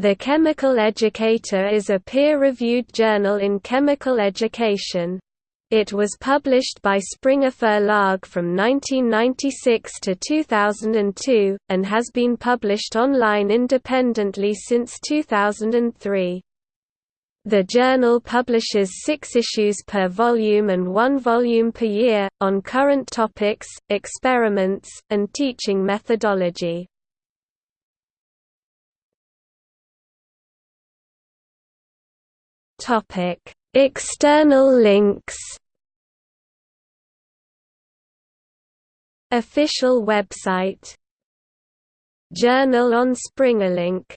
The Chemical Educator is a peer-reviewed journal in chemical education. It was published by Springer Verlag from 1996 to 2002, and has been published online independently since 2003. The journal publishes six issues per volume and one volume per year, on current topics, experiments, and teaching methodology. Topic: External links. Official website Journal on SpringerLink